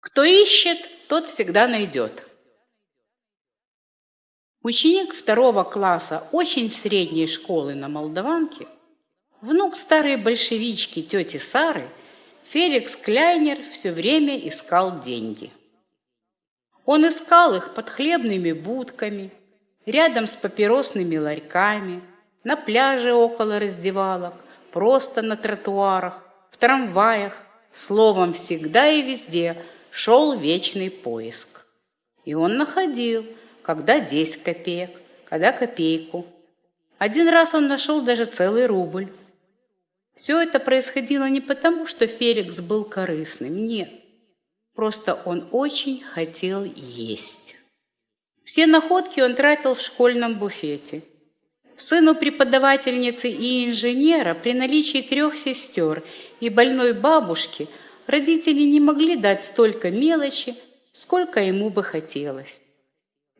Кто ищет, тот всегда найдет. Ученик второго класса очень средней школы на Молдаванке, внук старой большевички тети Сары, Феликс Кляйнер все время искал деньги. Он искал их под хлебными будками, рядом с папиросными ларьками, на пляже около раздевалок, просто на тротуарах, в трамваях, словом, всегда и везде шел вечный поиск. И он находил, когда 10 копеек, когда копейку. Один раз он нашел даже целый рубль. Все это происходило не потому, что Феликс был корыстным, нет. Просто он очень хотел есть. Все находки он тратил в школьном буфете. Сыну преподавательницы и инженера при наличии трех сестер и больной бабушки родители не могли дать столько мелочи, сколько ему бы хотелось.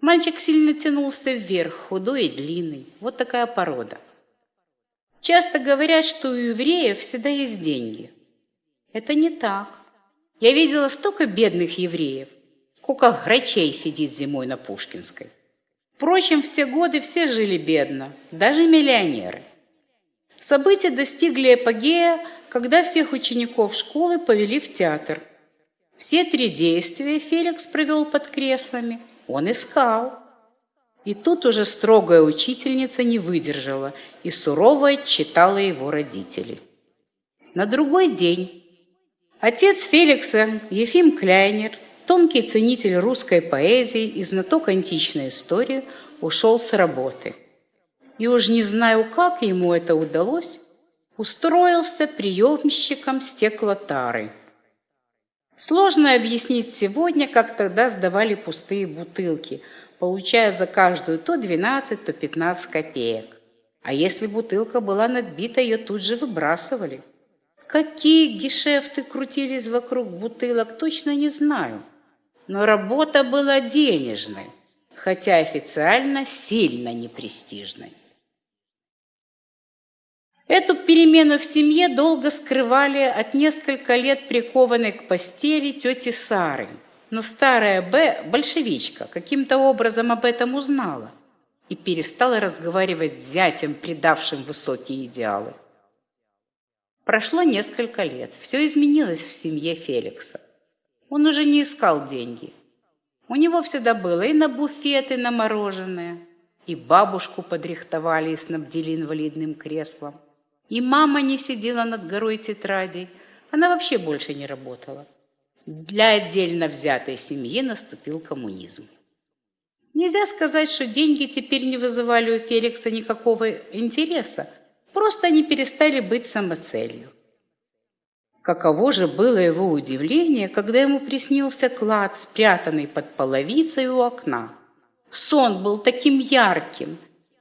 Мальчик сильно тянулся вверх, худой и длинный. Вот такая порода. Часто говорят, что у евреев всегда есть деньги. Это не так. Я видела столько бедных евреев, сколько грачей сидит зимой на Пушкинской. Впрочем, в те годы все жили бедно, даже миллионеры. События достигли эпогея, когда всех учеников школы повели в театр. Все три действия Феликс провел под креслами. Он искал. И тут уже строгая учительница не выдержала и сурово отчитала его родителей. На другой день отец Феликса, Ефим Кляйнер, тонкий ценитель русской поэзии и знаток античной истории, ушел с работы. И уж не знаю, как ему это удалось, устроился приемщиком стеклотары. Сложно объяснить сегодня, как тогда сдавали пустые бутылки, получая за каждую то 12, то 15 копеек. А если бутылка была надбита, ее тут же выбрасывали. Какие гешефты крутились вокруг бутылок, точно не знаю но работа была денежной, хотя официально сильно непрестижной. Эту перемену в семье долго скрывали от несколько лет прикованной к постели тети Сары. Но старая Б, большевичка, каким-то образом об этом узнала и перестала разговаривать с зятем, предавшим высокие идеалы. Прошло несколько лет. Все изменилось в семье Феликса. Он уже не искал деньги. У него всегда было и на буфет, и на мороженое. И бабушку подрихтовали и снабдили инвалидным креслом. И мама не сидела над горой тетрадей. Она вообще больше не работала. Для отдельно взятой семьи наступил коммунизм. Нельзя сказать, что деньги теперь не вызывали у Феликса никакого интереса. Просто они перестали быть самоцелью. Каково же было его удивление, когда ему приснился клад, спрятанный под половицей у окна. Сон был таким ярким,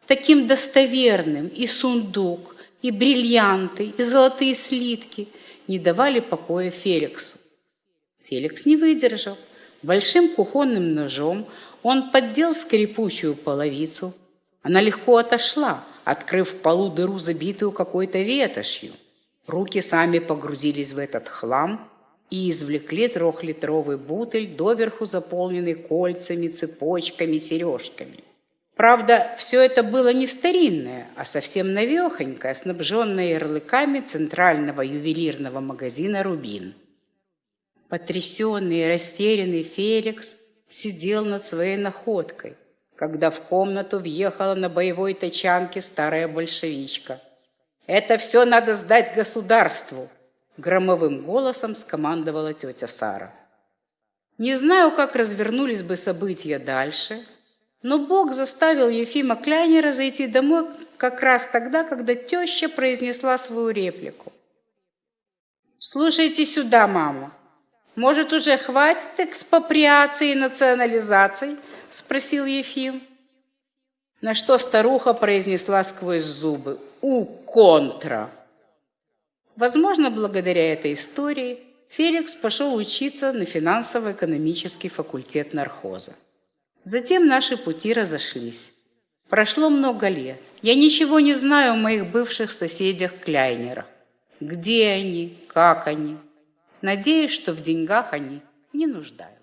таким достоверным, и сундук, и бриллианты, и золотые слитки не давали покоя Феликсу. Феликс не выдержал. Большим кухонным ножом он поддел скрипучую половицу. Она легко отошла, открыв в полу дыру, забитую какой-то ветошью. Руки сами погрузились в этот хлам и извлекли трехлитровый бутыль, доверху заполненный кольцами, цепочками, сережками. Правда, все это было не старинное, а совсем новехонькое, снабженное ярлыками центрального ювелирного магазина «Рубин». Потрясенный и растерянный Феликс сидел над своей находкой, когда в комнату въехала на боевой тачанке старая большевичка – это все надо сдать государству, громовым голосом скомандовала тетя Сара. Не знаю, как развернулись бы события дальше, но Бог заставил Ефима Кляйнера зайти домой как раз тогда, когда теща произнесла свою реплику. «Слушайте сюда, мама. Может, уже хватит экспроприации и национализаций?» – спросил Ефим. На что старуха произнесла сквозь зубы у контра. Возможно, благодаря этой истории Феликс пошел учиться на финансово-экономический факультет нархоза. Затем наши пути разошлись. Прошло много лет. Я ничего не знаю о моих бывших соседях-кляйнерах. Где они, как они. Надеюсь, что в деньгах они не нуждаются.